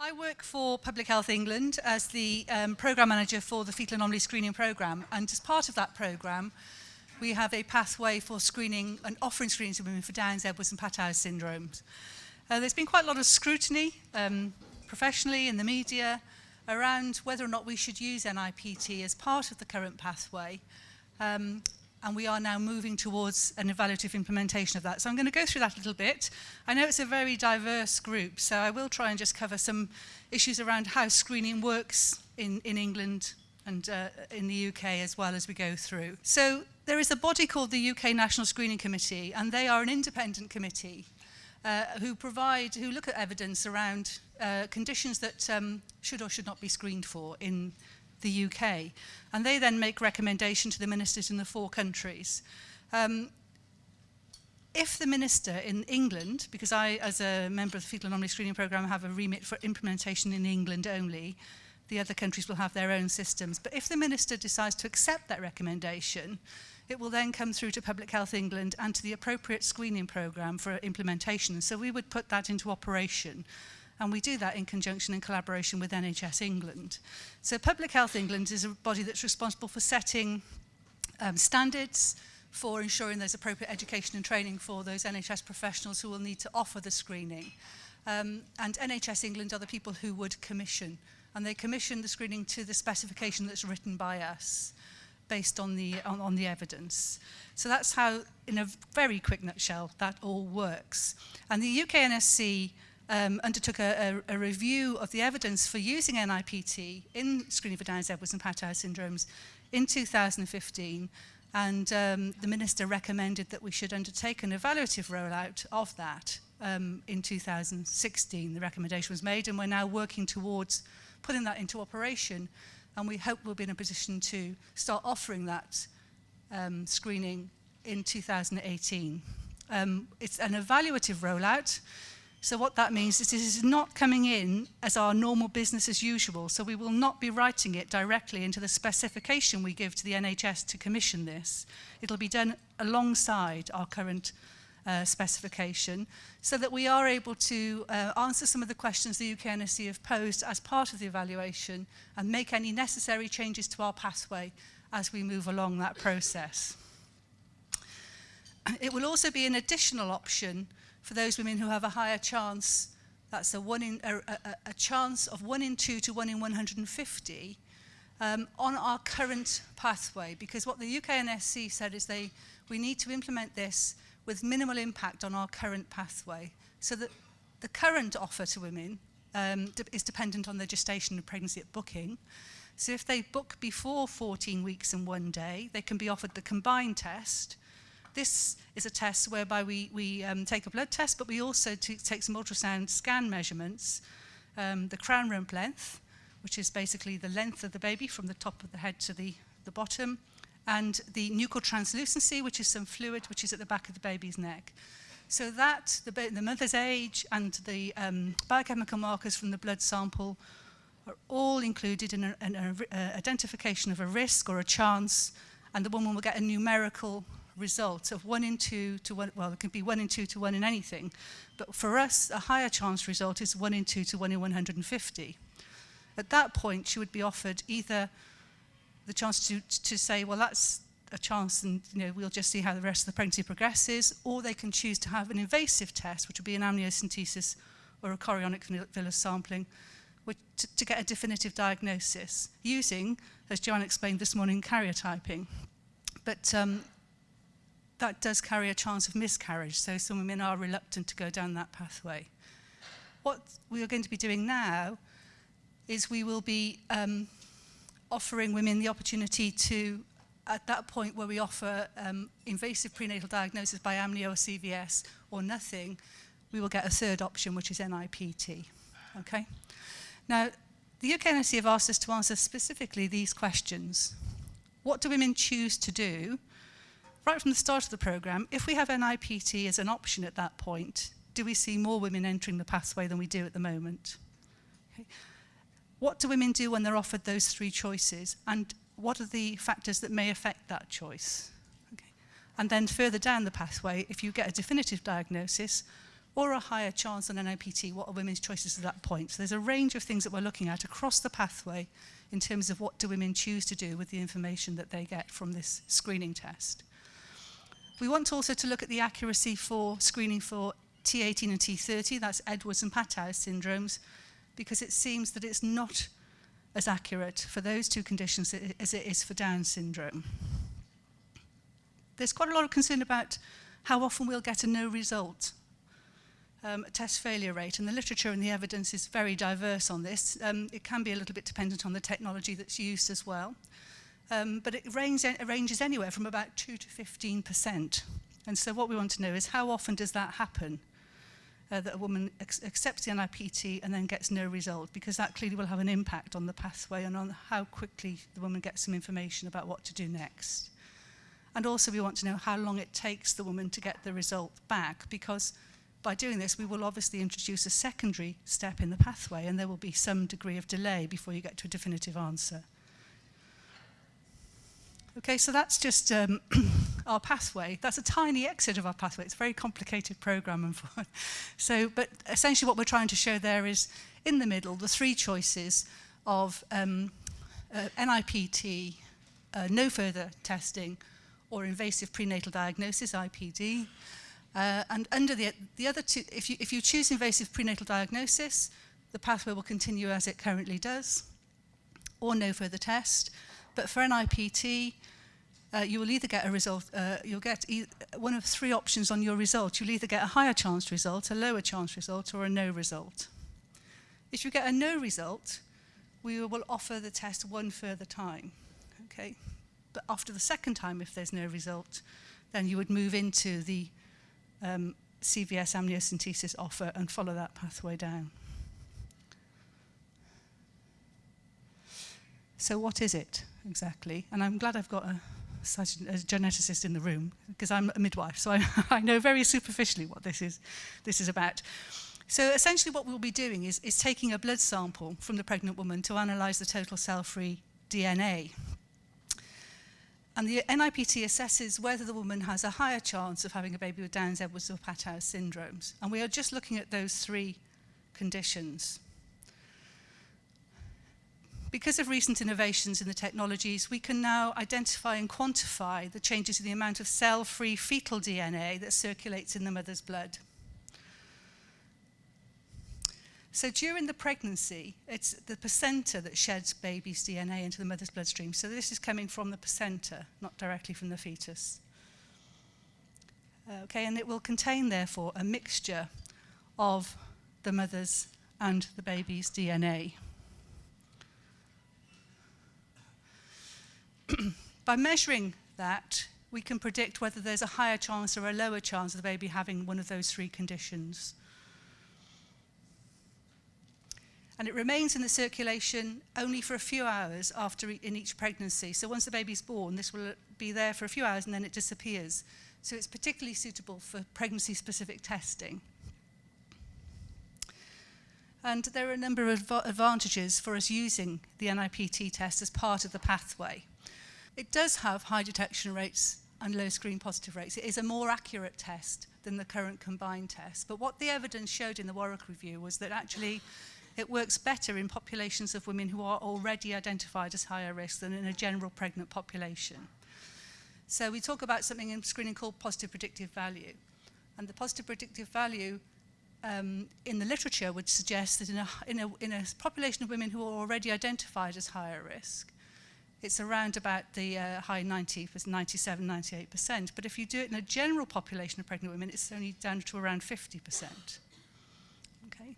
I work for Public Health England as the um, programme manager for the fetal anomaly screening programme and as part of that programme we have a pathway for screening and offering screening to women for Downs, Edwards and Patau syndromes. Uh, there's been quite a lot of scrutiny um, professionally in the media around whether or not we should use NIPT as part of the current pathway um, and we are now moving towards an evaluative implementation of that. So I'm going to go through that a little bit. I know it's a very diverse group, so I will try and just cover some issues around how screening works in, in England and uh, in the UK as well as we go through. So there is a body called the UK National Screening Committee, and they are an independent committee uh, who provide, who look at evidence around uh, conditions that um, should or should not be screened for in the UK. And they then make recommendation to the ministers in the four countries. Um, if the minister in England, because I, as a member of the Fetal Anomaly Screening Programme, have a remit for implementation in England only, the other countries will have their own systems. But if the minister decides to accept that recommendation, it will then come through to Public Health England and to the appropriate screening programme for implementation. So we would put that into operation and we do that in conjunction and collaboration with NHS England. So Public Health England is a body that's responsible for setting um, standards for ensuring there's appropriate education and training for those NHS professionals who will need to offer the screening. Um, and NHS England are the people who would commission and they commission the screening to the specification that's written by us based on the on, on the evidence. So that's how in a very quick nutshell that all works. And the UK NSC um, undertook a, a, a review of the evidence for using NIPT in screening for Downs-Edwards and Patau syndromes in 2015 and um, the minister recommended that we should undertake an evaluative rollout of that um, in 2016. The recommendation was made and we're now working towards putting that into operation and we hope we'll be in a position to start offering that um, screening in 2018. Um, it's an evaluative rollout. So what that means is this is not coming in as our normal business as usual, so we will not be writing it directly into the specification we give to the NHS to commission this. It'll be done alongside our current uh, specification so that we are able to uh, answer some of the questions the UK NSC have posed as part of the evaluation and make any necessary changes to our pathway as we move along that process. It will also be an additional option for those women who have a higher chance, that's a, one in, a, a, a chance of 1 in 2 to 1 in 150 um, on our current pathway. Because what the UKNSC said is they, we need to implement this with minimal impact on our current pathway. So that the current offer to women um, de is dependent on their gestation and pregnancy at booking. So if they book before 14 weeks and one day, they can be offered the combined test, This is a test whereby we, we um, take a blood test, but we also take some ultrasound scan measurements, um, the crown rump length, which is basically the length of the baby from the top of the head to the, the bottom, and the nuchal translucency, which is some fluid which is at the back of the baby's neck. So that, the, the mother's age and the um, biochemical markers from the blood sample are all included in an uh, identification of a risk or a chance, and the woman will get a numerical result of one in two to one, well, it can be one in two to one in anything, but for us, a higher chance result is one in two to one in 150. At that point, she would be offered either the chance to, to say, well, that's a chance and you know we'll just see how the rest of the pregnancy progresses or they can choose to have an invasive test which would be an amniocentesis or a chorionic villus sampling which, to, to get a definitive diagnosis using as Joanne explained this morning karyotyping but um, that does carry a chance of miscarriage, so some women are reluctant to go down that pathway. What we are going to be doing now is we will be um, offering women the opportunity to, at that point where we offer um, invasive prenatal diagnosis by amnio or CVS or nothing, we will get a third option, which is NIPT. Okay? Now, the UK NSC have asked us to answer specifically these questions. What do women choose to do right from the start of the programme, if we have NIPT as an option at that point, do we see more women entering the pathway than we do at the moment? Okay. What do women do when they're offered those three choices? And what are the factors that may affect that choice? Okay. And then further down the pathway, if you get a definitive diagnosis or a higher chance on NIPT, what are women's choices at that point? So there's a range of things that we're looking at across the pathway in terms of what do women choose to do with the information that they get from this screening test. We want also to look at the accuracy for screening for T18 and T30, that's Edwards and Patau syndromes, because it seems that it's not as accurate for those two conditions as it is for Down syndrome. There's quite a lot of concern about how often we'll get a no result um, test failure rate, and the literature and the evidence is very diverse on this. Um, it can be a little bit dependent on the technology that's used as well um, but it ranges, it ranges anywhere from about 2 to 15%. And so what we want to know is how often does that happen? Uh, that a woman accepts the NIPT and then gets no result because that clearly will have an impact on the pathway and on how quickly the woman gets some information about what to do next. And also we want to know how long it takes the woman to get the result back because by doing this we will obviously introduce a secondary step in the pathway and there will be some degree of delay before you get to a definitive answer. Okay, so that's just um, our pathway. That's a tiny exit of our pathway. It's a very complicated program. And so, but essentially what we're trying to show there is in the middle, the three choices of um, uh, NIPT, uh, no further testing, or invasive prenatal diagnosis, IPD. Uh, and under the, the other two, if you, if you choose invasive prenatal diagnosis, the pathway will continue as it currently does, or no further test. But for an IPT, uh, you will either get a result, uh, you'll get e one of three options on your result. You'll either get a higher chance result, a lower chance result, or a no result. If you get a no result, we will offer the test one further time. Okay? But after the second time, if there's no result, then you would move into the um, CVS amniocentesis offer and follow that pathway down. So what is it? exactly. And I'm glad I've got a, such a geneticist in the room because I'm a midwife, so I, I know very superficially what this is, this is about. So essentially what we'll be doing is, is taking a blood sample from the pregnant woman to analyse the total cell-free DNA. And the NIPT assesses whether the woman has a higher chance of having a baby with Downs, Edwards or Patau syndromes. And we are just looking at those three conditions. Because of recent innovations in the technologies, we can now identify and quantify the changes in the amount of cell-free fetal DNA that circulates in the mother's blood. So during the pregnancy, it's the placenta that sheds baby's DNA into the mother's bloodstream. So this is coming from the placenta, not directly from the fetus. Uh, okay, and it will contain, therefore, a mixture of the mother's and the baby's DNA. by measuring that, we can predict whether there's a higher chance or a lower chance of the baby having one of those three conditions. And it remains in the circulation only for a few hours after e in each pregnancy. So once the baby's born, this will be there for a few hours and then it disappears. So it's particularly suitable for pregnancy-specific testing. And there are a number of advantages for us using the NIPT test as part of the pathway. It does have high detection rates and low screen positive rates. It is a more accurate test than the current combined test. But what the evidence showed in the Warwick Review was that actually it works better in populations of women who are already identified as higher risk than in a general pregnant population. So we talk about something in screening called positive predictive value. And the positive predictive value um, in the literature would suggest that in a, in, a, in a population of women who are already identified as higher risk, it's around about the uh, high 90, 97, 98%. But if you do it in a general population of pregnant women, it's only down to around 50%. Okay.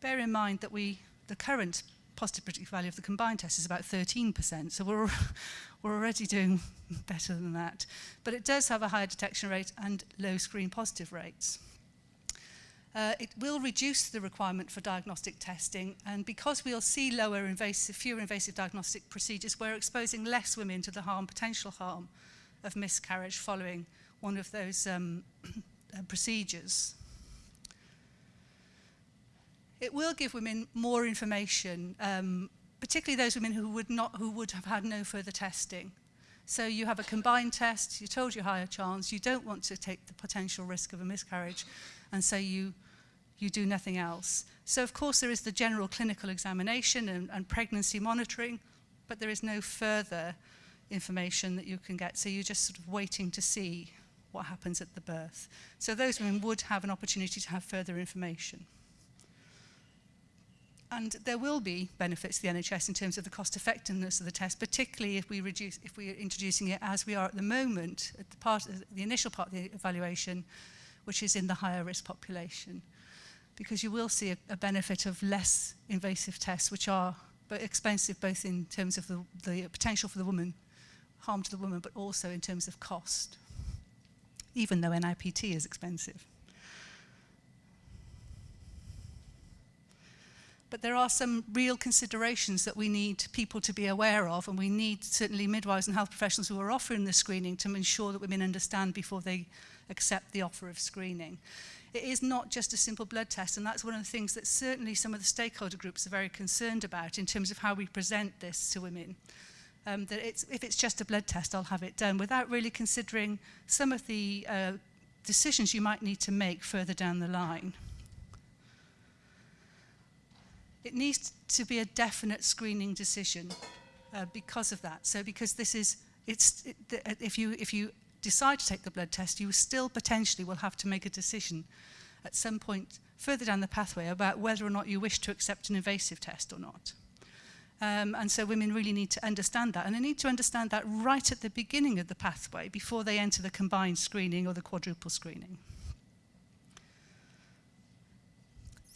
Bear in mind that we, the current positive predictive value of the combined test is about 13%. So we're, we're already doing better than that. But it does have a higher detection rate and low screen positive rates. Uh, it will reduce the requirement for diagnostic testing and because we'll see lower invasive, fewer invasive diagnostic procedures, we're exposing less women to the harm, potential harm of miscarriage following one of those um, uh, procedures. It will give women more information, um, particularly those women who would, not, who would have had no further testing So you have a combined test, you're told you higher chance, you don't want to take the potential risk of a miscarriage, and so you, you do nothing else. So of course there is the general clinical examination and, and pregnancy monitoring, but there is no further information that you can get. So you're just sort of waiting to see what happens at the birth. So those women would have an opportunity to have further information. And there will be benefits to the NHS in terms of the cost effectiveness of the test, particularly if we reduce, if we are introducing it as we are at the moment, at the part, of the initial part of the evaluation, which is in the higher risk population. Because you will see a, a benefit of less invasive tests, which are but expensive both in terms of the, the potential for the woman, harm to the woman, but also in terms of cost, even though NIPT is expensive. But there are some real considerations that we need people to be aware of, and we need certainly midwives and health professionals who are offering the screening to ensure that women understand before they accept the offer of screening. It is not just a simple blood test, and that's one of the things that certainly some of the stakeholder groups are very concerned about in terms of how we present this to women. Um, that it's, if it's just a blood test, I'll have it done, without really considering some of the uh, decisions you might need to make further down the line. It needs to be a definite screening decision uh, because of that. So because this is, it's, it, if, you, if you decide to take the blood test, you still potentially will have to make a decision at some point further down the pathway about whether or not you wish to accept an invasive test or not. Um, and so women really need to understand that. And they need to understand that right at the beginning of the pathway before they enter the combined screening or the quadruple screening.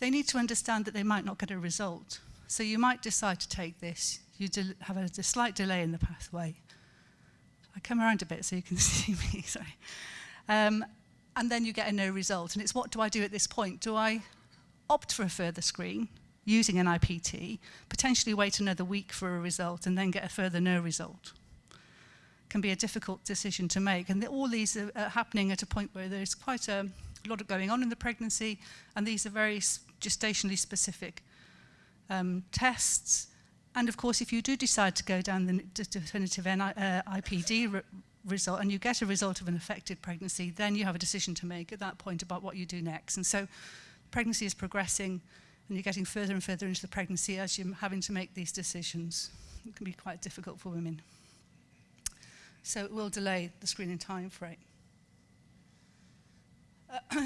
they need to understand that they might not get a result. So you might decide to take this. You have a slight delay in the pathway. I come around a bit so you can see me, sorry. Um, and then you get a no result. And it's what do I do at this point? Do I opt for a further screen using an IPT, potentially wait another week for a result and then get a further no result? Can be a difficult decision to make. And the, all these are, are happening at a point where there's quite a lot of going on in the pregnancy and these are very gestationally specific um, tests. And of course, if you do decide to go down the definitive NI, uh, IPD re result and you get a result of an affected pregnancy, then you have a decision to make at that point about what you do next. And so pregnancy is progressing and you're getting further and further into the pregnancy as you're having to make these decisions. It can be quite difficult for women. So it will delay the screening time frame.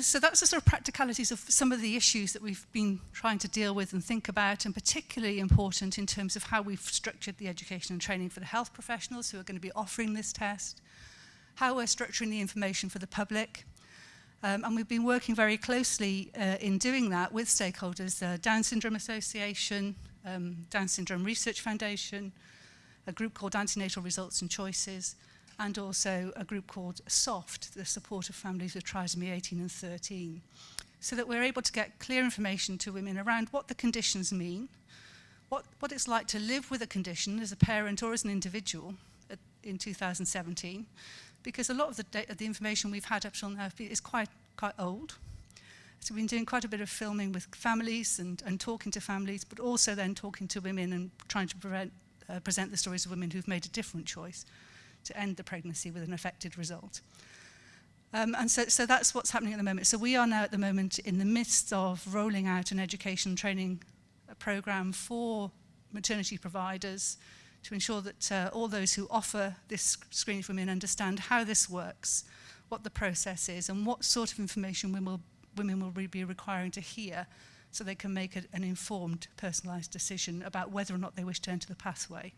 so that's the sort of practicalities of some of the issues that we've been trying to deal with and think about and particularly important in terms of how we've structured the education and training for the health professionals who are going to be offering this test, how we're structuring the information for the public, Um, and we've been working very closely uh, in doing that with stakeholders, the uh, Down Syndrome Association, um, Down Syndrome Research Foundation, a group called Antenatal Results and Choices, and also a group called SOFT, the Support of Families with Trisomy 18 and 13, so that we're able to get clear information to women around what the conditions mean, what, what it's like to live with a condition as a parent or as an individual at, in 2017, because a lot of the, the information we've had up till now is quite, quite old. So we've been doing quite a bit of filming with families and, and talking to families, but also then talking to women and trying to prevent, uh, present the stories of women who've made a different choice. to end the pregnancy with an affected result. Um, and so, so that's what's happening at the moment. So we are now at the moment in the midst of rolling out an education training uh, program for maternity providers to ensure that uh, all those who offer this screening for women understand how this works, what the process is and what sort of information women will, women will be requiring to hear so they can make a, an informed personalized decision about whether or not they wish to enter the pathway.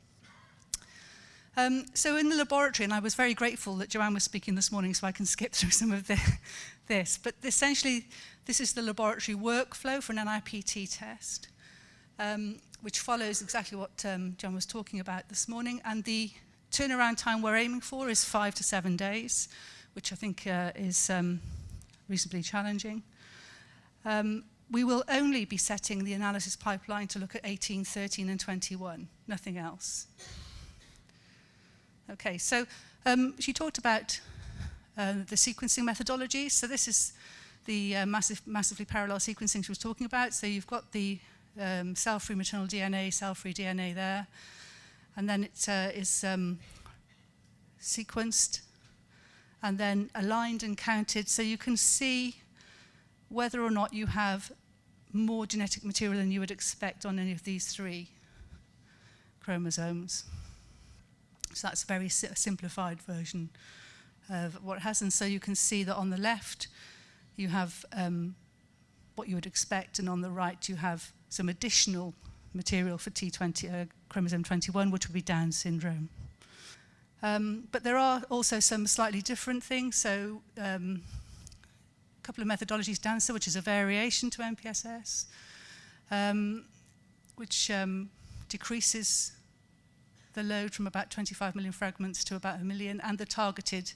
Um, so in the laboratory, and I was very grateful that Joanne was speaking this morning so I can skip through some of the, this, but essentially this is the laboratory workflow for an NIPT test, um, which follows exactly what um, John was talking about this morning. And the turnaround time we're aiming for is five to seven days, which I think uh, is um, reasonably challenging. Um, we will only be setting the analysis pipeline to look at 18, 13 and 21, nothing else. Okay, so um, she talked about uh, the sequencing methodology. So this is the uh, massive, massively parallel sequencing she was talking about. So you've got the um, cell-free maternal DNA, cell-free DNA there. And then it uh, is um, sequenced and then aligned and counted. So you can see whether or not you have more genetic material than you would expect on any of these three chromosomes. So that's a very si simplified version of what it has. And so you can see that on the left, you have um, what you would expect, and on the right, you have some additional material for T20, uh, chromosome 21, which would be Down syndrome. Um, but there are also some slightly different things. So um, a couple of methodologies, DANSA, which is a variation to MPSS, um, which um, decreases the load from about 25 million fragments to about a million, and the targeted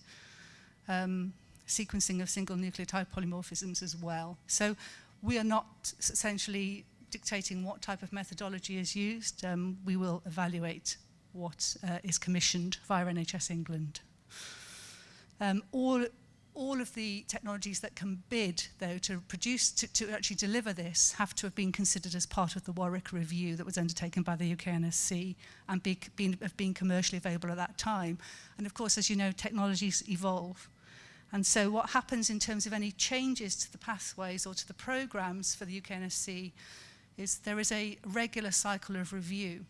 um, sequencing of single nucleotide polymorphisms as well. So we are not essentially dictating what type of methodology is used. Um, we will evaluate what uh, is commissioned via NHS England. Um, all all of the technologies that can bid, though, to produce, to, to actually deliver this, have to have been considered as part of the Warwick Review that was undertaken by the UKNSC and be, been have been commercially available at that time. And of course, as you know, technologies evolve. And so what happens in terms of any changes to the pathways or to the programmes for the UKNSC is there is a regular cycle of review.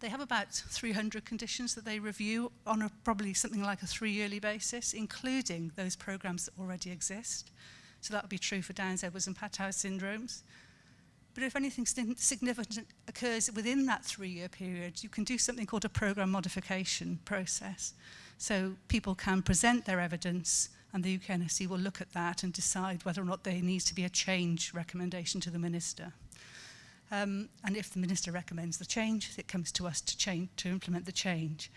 They have about 300 conditions that they review on a, probably something like a three-yearly basis, including those programs that already exist. So that would be true for Downs, Edwards and Patau syndromes. But if anything significant occurs within that three-year period, you can do something called a program modification process. So people can present their evidence and the UKNSC will look at that and decide whether or not there needs to be a change recommendation to the minister. Um, and if the minister recommends the change, it comes to us to, change, to implement the change.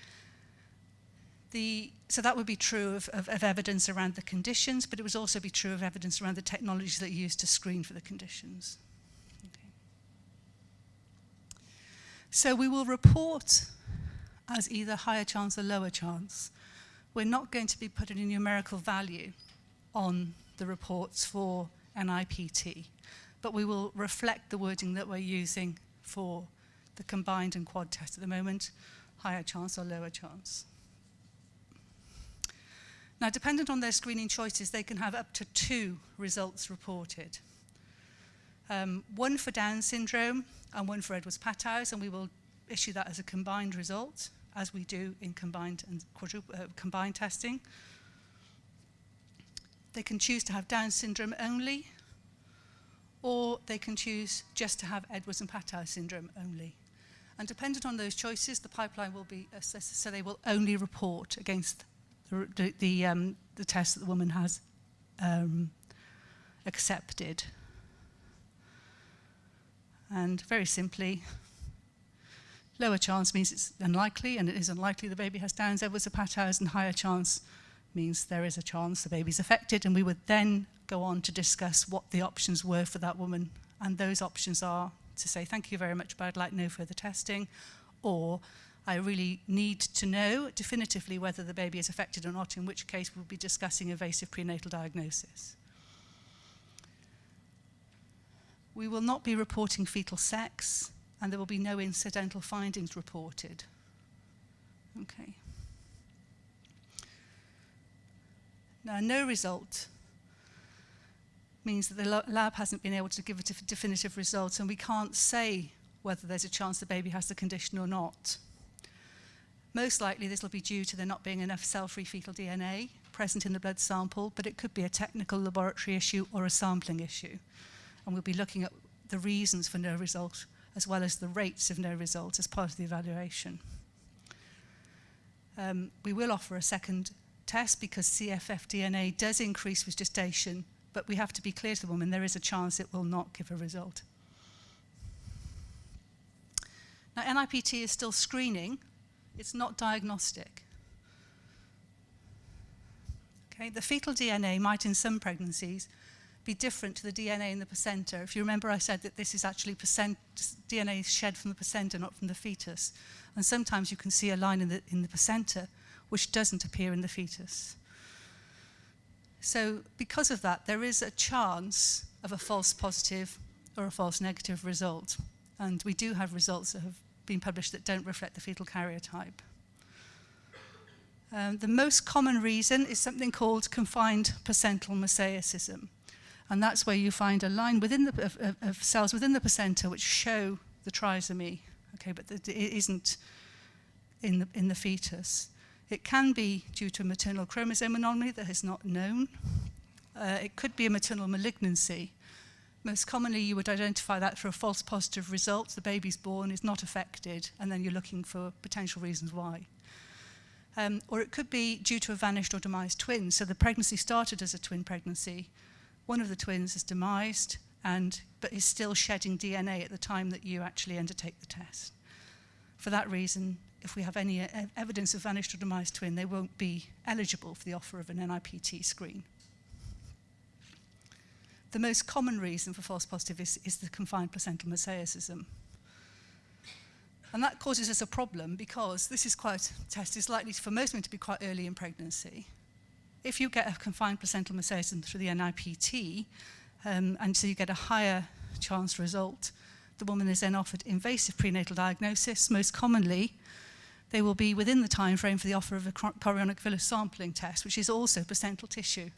The, so that would be true of, of, of, evidence around the conditions, but it would also be true of evidence around the technologies that you use to screen for the conditions. Okay. So we will report as either higher chance or lower chance. We're not going to be putting a numerical value on the reports for NIPT but we will reflect the wording that we're using for the combined and quad test at the moment, higher chance or lower chance. Now, dependent on their screening choices, they can have up to two results reported. Um, one for Down syndrome and one for Edwards-Patow's, and we will issue that as a combined result, as we do in combined and quadruple, uh, combined testing. They can choose to have Down syndrome only or they can choose just to have Edwards and Patau syndrome only. And dependent on those choices, the pipeline will be assessed, so they will only report against the, the, um, the test that the woman has um, accepted. And very simply, lower chance means it's unlikely, and it is unlikely the baby has Downs, Edwards, or Patau's, and higher chance means there is a chance the baby's affected, and we would then go on to discuss what the options were for that woman. And those options are to say, thank you very much, but I'd like no further testing, or I really need to know definitively whether the baby is affected or not, in which case we'll be discussing invasive prenatal diagnosis. We will not be reporting fetal sex, and there will be no incidental findings reported. Okay. Now, no result means that the lab hasn't been able to give a definitive result and we can't say whether there's a chance the baby has the condition or not. Most likely this will be due to there not being enough cell-free fetal DNA present in the blood sample, but it could be a technical laboratory issue or a sampling issue. And we'll be looking at the reasons for no result as well as the rates of no result as part of the evaluation. Um, we will offer a second test because CFF DNA does increase with gestation but we have to be clear to the woman, there is a chance it will not give a result. Now, NIPT is still screening. It's not diagnostic. Okay, the fetal DNA might, in some pregnancies, be different to the DNA in the placenta. If you remember, I said that this is actually percent, DNA shed from the placenta, not from the fetus. And sometimes you can see a line in the, in the placenta which doesn't appear in the fetus. So because of that, there is a chance of a false positive or a false negative result. And we do have results that have been published that don't reflect the fetal carrier type. Um, the most common reason is something called confined placental mosaicism. And that's where you find a line within the, of, of, of cells within the placenta which show the trisomy, okay, but the, it isn't in the, in the fetus. It can be due to a maternal chromosome anomaly that is not known. Uh, it could be a maternal malignancy. Most commonly, you would identify that for a false positive result. The baby's born, is not affected, and then you're looking for potential reasons why. Um, or it could be due to a vanished or demised twin. So the pregnancy started as a twin pregnancy. One of the twins is demised, and, but is still shedding DNA at the time that you actually undertake the test. For that reason, if we have any uh, evidence of vanished or demised twin, they won't be eligible for the offer of an NIPT screen. The most common reason for false positive is, is the confined placental mosaicism. And that causes us a problem because this is quite test is likely for most women to be quite early in pregnancy. If you get a confined placental mosaicism through the NIPT, um, and so you get a higher chance result, the woman is then offered invasive prenatal diagnosis, most commonly they will be within the time frame for the offer of a chorionic villus sampling test, which is also placental tissue.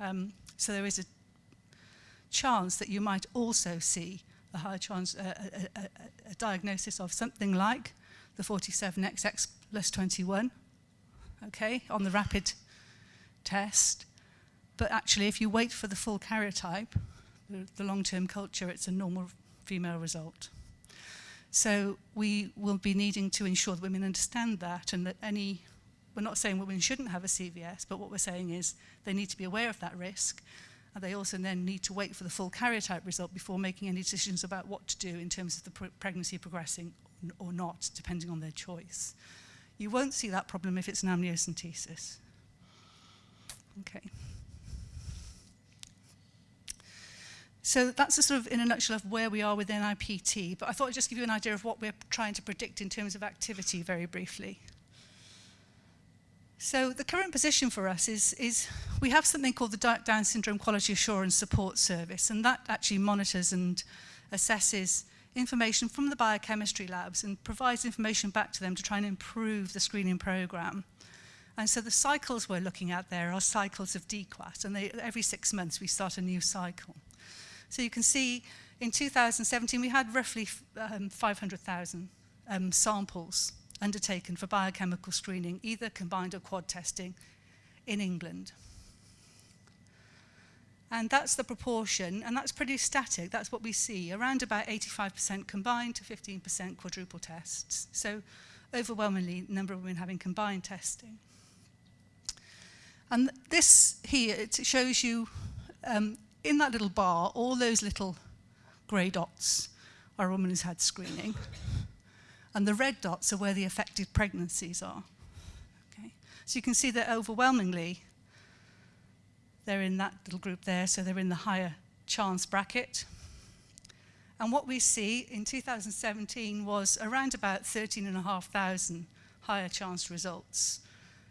Um, so there is a chance that you might also see a high chance, uh, a, a, a diagnosis of something like the 47XX plus 21, okay, on the rapid test. But actually, if you wait for the full karyotype, the, the long-term culture, it's a normal female result. So we will be needing to ensure that women understand that and that any, we're not saying women shouldn't have a CVS, but what we're saying is they need to be aware of that risk and they also then need to wait for the full karyotype result before making any decisions about what to do in terms of the pr pregnancy progressing or not, depending on their choice. You won't see that problem if it's an amniocentesis. Okay. So that's a sort of, in a nutshell, of where we are with NIPT. But I thought I'd just give you an idea of what we're trying to predict in terms of activity very briefly. So the current position for us is, is we have something called the Down Syndrome Quality Assurance Support Service, and that actually monitors and assesses information from the biochemistry labs and provides information back to them to try and improve the screening program. And so the cycles we're looking at there are cycles of DQAT, and they, every six months we start a new cycle. So you can see in 2017 we had roughly um, 500,000 um, samples undertaken for biochemical screening, either combined or quad testing in England. And that's the proportion, and that's pretty static, that's what we see, around about 85% combined to 15% quadruple tests. So overwhelmingly number of women having combined testing. And this here, it shows you um, in that little bar, all those little grey dots are a woman who's had screening. And the red dots are where the affected pregnancies are. Okay. So you can see that overwhelmingly, they're in that little group there, so they're in the higher chance bracket. And what we see in 2017 was around about 13,500 higher chance results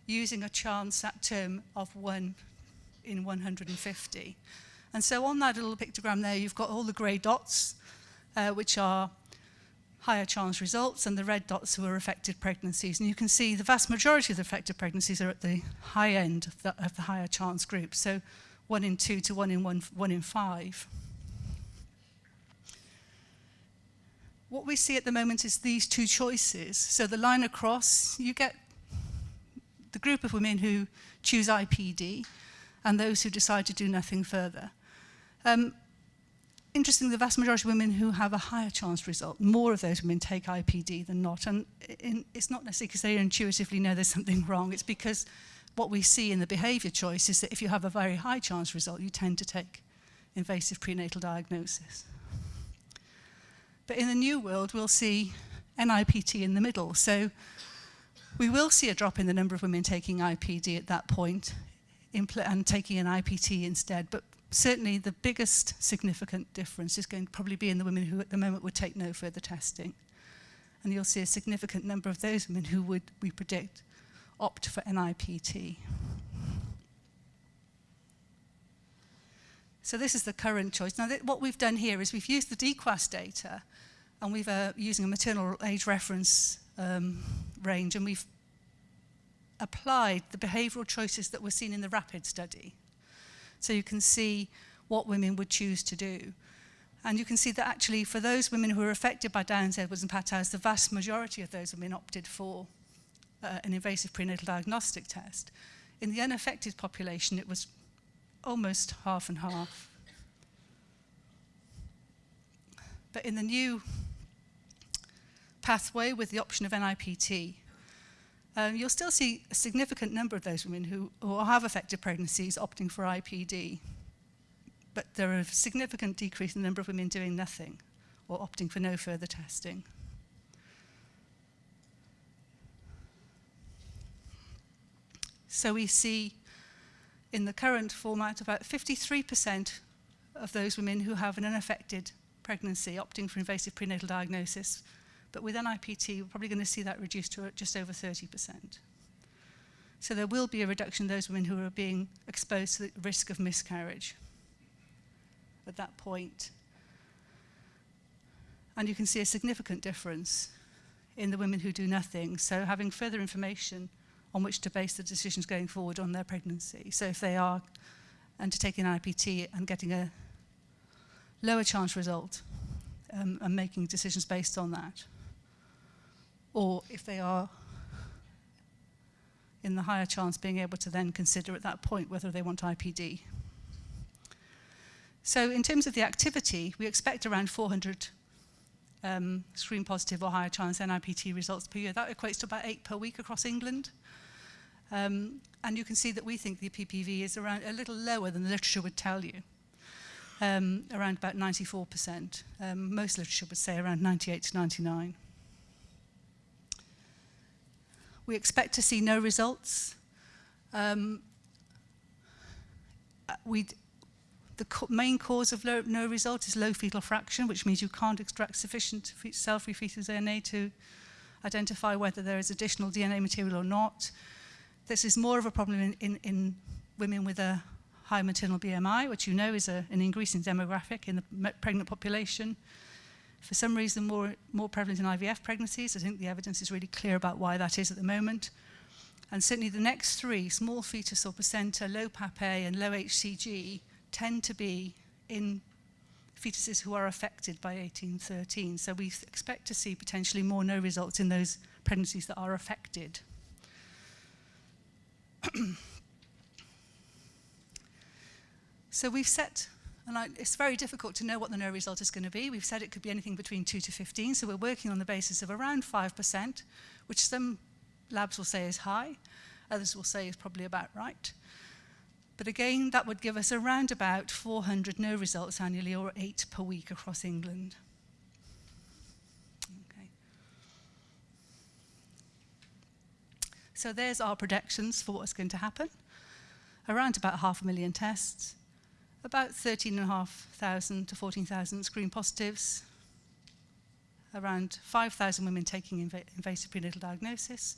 using a chance at term of 1 in 150. And so on that little pictogram there, you've got all the grey dots, uh, which are higher chance results, and the red dots were affected pregnancies. And you can see the vast majority of the affected pregnancies are at the high end of the, of the higher chance group, so one in two to one in one, one in five. What we see at the moment is these two choices. So the line across, you get the group of women who choose IPD and those who decide to do nothing further. Um, interestingly, the vast majority of women who have a higher chance result, more of those women take IPD than not. And in, it's not necessarily because they intuitively know there's something wrong. It's because what we see in the behavior choice is that if you have a very high chance result, you tend to take invasive prenatal diagnosis. But in the new world, we'll see NIPT in the middle. So we will see a drop in the number of women taking IPD at that point and taking an IPT instead. But certainly the biggest significant difference is going to probably be in the women who at the moment would take no further testing. And you'll see a significant number of those women who would, we predict, opt for NIPT. So this is the current choice. Now, what we've done here is we've used the DQAS data and we've uh, using a maternal age reference um, range and we've applied the behavioral choices that were seen in the RAPID study. So you can see what women would choose to do. And you can see that actually for those women who were affected by Downs, Edwards and Patter's, the vast majority of those women opted for uh, an invasive prenatal diagnostic test. In the unaffected population, it was almost half and half. But in the new pathway with the option of NIPT, um, you'll still see a significant number of those women who, who have affected pregnancies opting for IPD. But there are a significant decrease in the number of women doing nothing or opting for no further testing. So we see in the current format about 53% of those women who have an unaffected pregnancy opting for invasive prenatal diagnosis But with NIPT, we're probably going to see that reduced to just over 30%. So there will be a reduction in those women who are being exposed to the risk of miscarriage at that point. And you can see a significant difference in the women who do nothing. So having further information on which to base the decisions going forward on their pregnancy. So if they are undertaking an IPT and getting a lower chance result um, and making decisions based on that or if they are in the higher chance being able to then consider at that point whether they want IPD. So in terms of the activity, we expect around 400 um, screen positive or higher chance NIPT results per year. That equates to about eight per week across England. Um, and you can see that we think the PPV is around a little lower than the literature would tell you, um, around about 94%. Um, most literature would say around 98 to 99. We expect to see no results. Um, we the main cause of low, no result is low fetal fraction, which means you can't extract sufficient cell-free fetal DNA to identify whether there is additional DNA material or not. This is more of a problem in, in, in women with a high maternal BMI, which you know is a, an increasing demographic in the pregnant population for some reason more, more prevalent in IVF pregnancies. I think the evidence is really clear about why that is at the moment. And certainly the next three, small fetus or placenta, low papae and low HCG, tend to be in fetuses who are affected by 1813. So we expect to see potentially more no results in those pregnancies that are affected. so we've set And I, it's very difficult to know what the no result is going to be. We've said it could be anything between 2 to 15, so we're working on the basis of around 5%, which some labs will say is high, others will say is probably about right. But again, that would give us around about 400 no results annually, or eight per week across England. Okay. So there's our predictions for what's going to happen. Around about half a million tests, about 13,500 to 14,000 screen positives, around 5,000 women taking inv invasive prenatal diagnosis,